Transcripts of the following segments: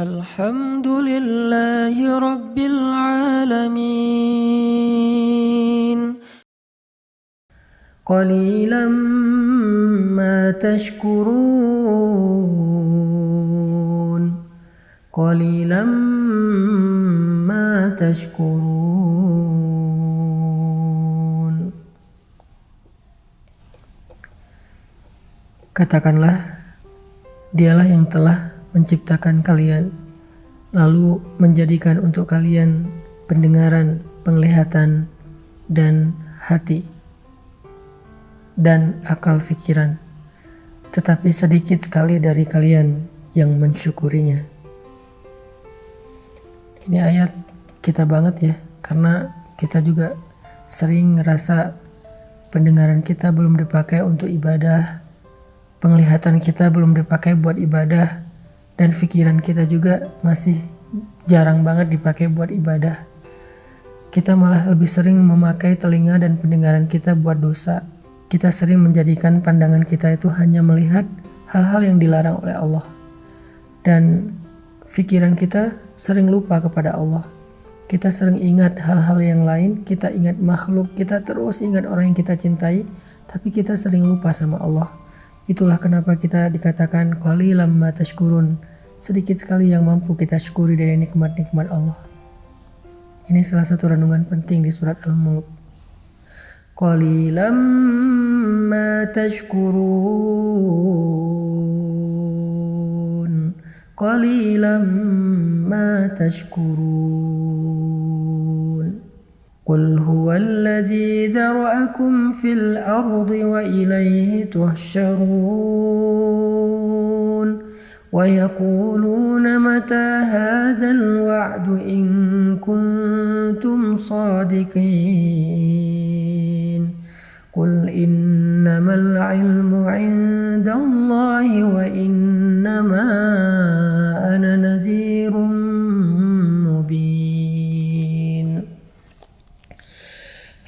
الحمد لله رب العالمين قليلا ما تشكرون قليلا ما تشكرون Katakanlah, dialah yang telah menciptakan kalian, lalu menjadikan untuk kalian pendengaran, penglihatan, dan hati, dan akal pikiran. Tetapi sedikit sekali dari kalian yang mensyukurinya. Ini ayat kita banget ya, karena kita juga sering ngerasa pendengaran kita belum dipakai untuk ibadah, penglihatan kita belum dipakai buat ibadah, dan pikiran kita juga masih jarang banget dipakai buat ibadah. Kita malah lebih sering memakai telinga dan pendengaran kita buat dosa. Kita sering menjadikan pandangan kita itu hanya melihat hal-hal yang dilarang oleh Allah. Dan pikiran kita sering lupa kepada Allah. Kita sering ingat hal-hal yang lain, kita ingat makhluk, kita terus ingat orang yang kita cintai, tapi kita sering lupa sama Allah. Itulah kenapa kita dikatakan qalilam ma tashkurun. Sedikit sekali yang mampu kita syukuri dari nikmat-nikmat Allah. Ini salah satu renungan penting di surat Al-Mulk. Qalilam ma tashkurun. Qalilam ma tashkurun. Qul huwa alladhi zara'akum fil ardi wa ilayhi tuhsharun ويقولون متى هذا الوعد إن كنتم صادقين قل إنما العلم عند الله وإنما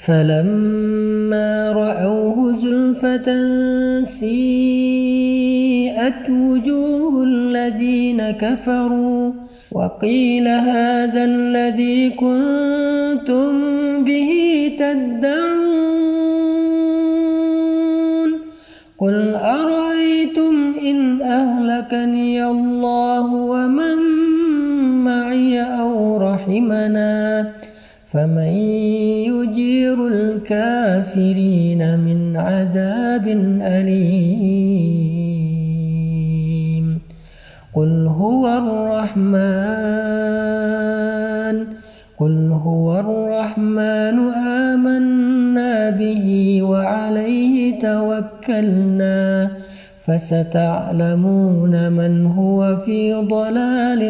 فلما رأوه زلفة سيئت وجوه الذين كفروا وقيل هذا الذي كنتم به تدعون قل أرأيتم إن أهلكني الله ومن معي أو رحمنا فمن يجير الكافرين من عذاب أليم. قل هو الرحمن قل هو الرحمن آمنا به وعليه توكلنا. فستعلمون من هو في ضلال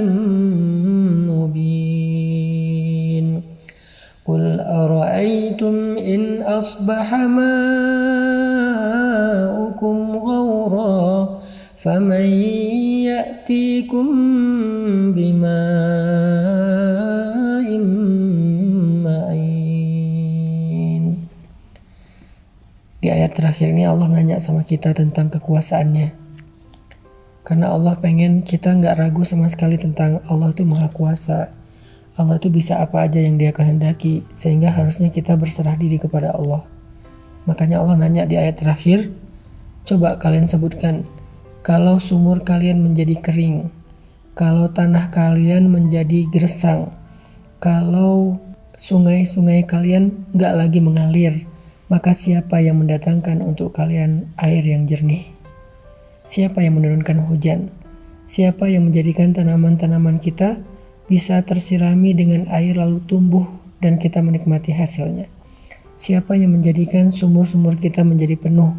قل أرأيتم إن أصبح ماؤكم غورا فمن يأتيكم بماء معين Di ayat terakhir ini Allah nanya sama kita tentang kekuasaannya. Karena Allah pengen kita nggak ragu sama sekali tentang Allah itu maha kuasa Allah itu bisa apa aja yang dia kehendaki, sehingga harusnya kita berserah diri kepada Allah. Makanya Allah nanya di ayat terakhir, coba kalian sebutkan, kalau sumur kalian menjadi kering, kalau tanah kalian menjadi gersang, kalau sungai-sungai kalian nggak lagi mengalir, maka siapa yang mendatangkan untuk kalian air yang jernih? Siapa yang menurunkan hujan? Siapa yang menjadikan tanaman-tanaman kita bisa tersirami dengan air lalu tumbuh dan kita menikmati hasilnya. Siapa yang menjadikan sumur-sumur kita menjadi penuh?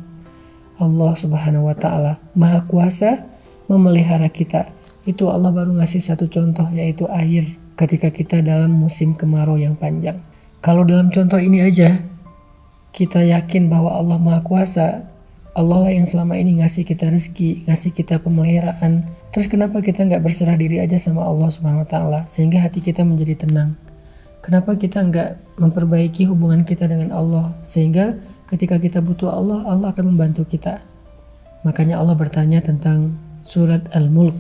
Allah Subhanahu wa taala, Maha Kuasa memelihara kita. Itu Allah baru ngasih satu contoh yaitu air ketika kita dalam musim kemarau yang panjang. Kalau dalam contoh ini aja kita yakin bahwa Allah Maha Kuasa, Allah lah yang selama ini ngasih kita rezeki, ngasih kita pemeliharaan. Terus kenapa kita nggak berserah diri aja sama Allah Subhanahu Wa Taala sehingga hati kita menjadi tenang? Kenapa kita nggak memperbaiki hubungan kita dengan Allah sehingga ketika kita butuh Allah, Allah akan membantu kita. Makanya Allah bertanya tentang surat Al-Mulk.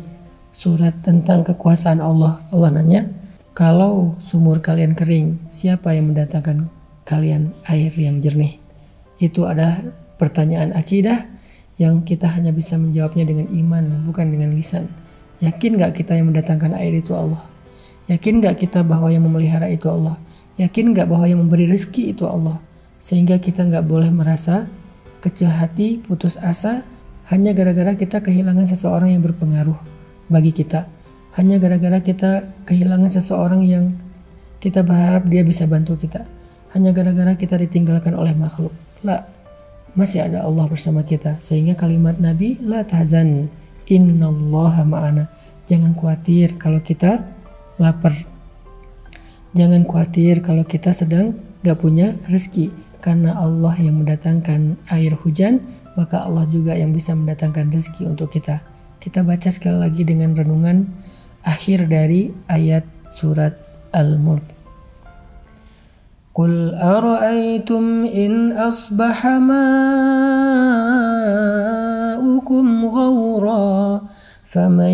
surat tentang kekuasaan Allah. Allah nanya, kalau sumur kalian kering, siapa yang mendatangkan kalian air yang jernih? Itu adalah pertanyaan akidah yang kita hanya bisa menjawabnya dengan iman, bukan dengan lisan. Yakin gak kita yang mendatangkan air itu Allah? Yakin gak kita bahwa yang memelihara itu Allah? Yakin gak bahwa yang memberi rezeki itu Allah? Sehingga kita gak boleh merasa kecil hati, putus asa, hanya gara-gara kita kehilangan seseorang yang berpengaruh bagi kita. Hanya gara-gara kita kehilangan seseorang yang kita berharap dia bisa bantu kita. Hanya gara-gara kita ditinggalkan oleh makhluk. Lah, masih ada Allah bersama kita. Sehingga kalimat Nabi, La tahzan, innallaha ma'ana. Jangan khawatir kalau kita lapar. Jangan khawatir kalau kita sedang gak punya rezeki. Karena Allah yang mendatangkan air hujan, maka Allah juga yang bisa mendatangkan rezeki untuk kita. Kita baca sekali lagi dengan renungan akhir dari ayat surat Al-Mulk. قل أرأيتم إن أصبح ماؤكم غورا فمن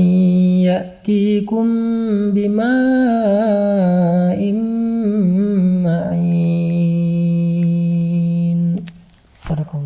يأتيكم بماء معين صدق